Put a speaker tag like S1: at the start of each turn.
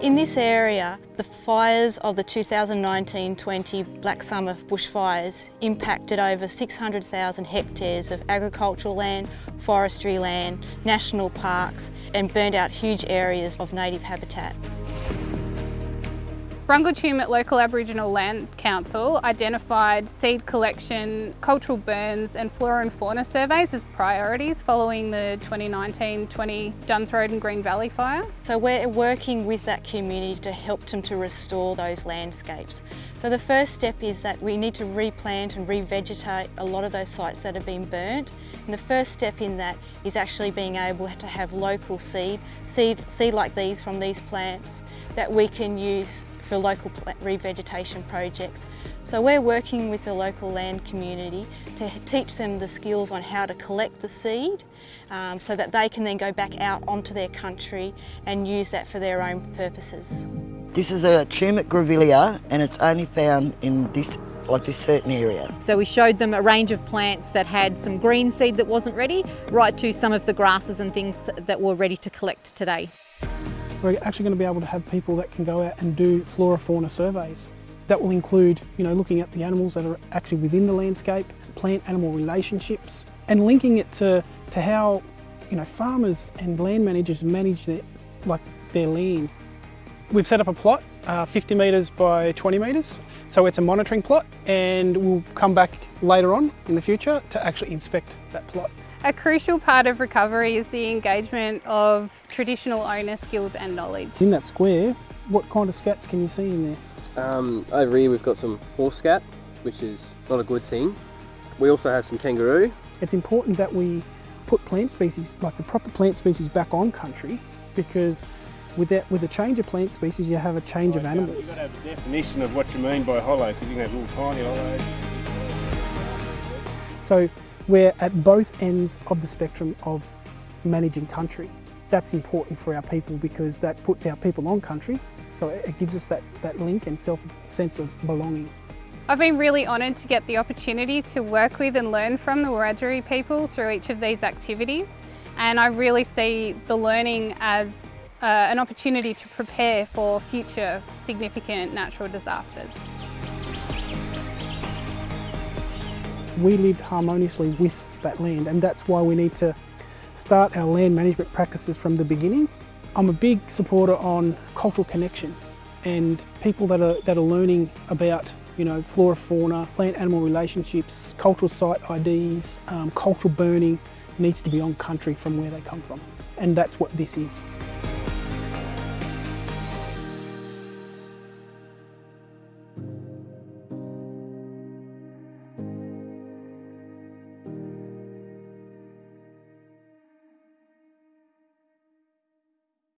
S1: In this area, the fires of the 2019-20 Black Summer bushfires impacted over 600,000 hectares of agricultural land, forestry land, national parks and burned out huge areas of native habitat.
S2: Brungle Tumut Local Aboriginal Land Council identified seed collection, cultural burns and flora and fauna surveys as priorities following the 2019-20 Dunns Road and Green Valley fire.
S1: So we're working with that community to help them to restore those landscapes. So the first step is that we need to replant and revegetate a lot of those sites that have been burnt. And the first step in that is actually being able to have local seed, seed, seed like these from these plants that we can use for local revegetation projects. So we're working with the local land community to teach them the skills on how to collect the seed um, so that they can then go back out onto their country and use that for their own purposes.
S3: This is a Tumut grevillea and it's only found in this like this certain area.
S4: So we showed them a range of plants that had some green seed that wasn't ready, right to some of the grasses and things that were ready to collect today.
S5: We're actually going to be able to have people that can go out and do flora fauna surveys. That will include, you know, looking at the animals that are actually within the landscape, plant-animal relationships, and linking it to, to how, you know, farmers and land managers manage their, like, their land. We've set up a plot, uh, 50 metres by 20 metres, so it's a monitoring plot and we'll come back later on in the future to actually inspect that plot.
S2: A crucial part of recovery is the engagement of traditional owner skills and knowledge.
S5: In that square, what kind of scats can you see in there?
S6: Um, over here we've got some horse scat, which is not a good thing. We also have some kangaroo.
S5: It's important that we put plant species, like the proper plant species back on country because with that, with a change of plant species you have a change of animals.
S7: You've got to have a definition of what you mean by hollow because you can have little tiny hollows.
S5: So we're at both ends of the spectrum of managing country. That's important for our people because that puts our people on country, so it gives us that, that link and self sense of belonging.
S2: I've been really honoured to get the opportunity to work with and learn from the Wiradjuri people through each of these activities and I really see the learning as uh, an opportunity to prepare for future significant natural disasters.
S5: We lived harmoniously with that land and that's why we need to start our land management practices from the beginning. I'm a big supporter on cultural connection and people that are, that are learning about you know, flora, fauna, plant-animal relationships, cultural site IDs, um, cultural burning needs to be on country from where they come from. And that's what this is.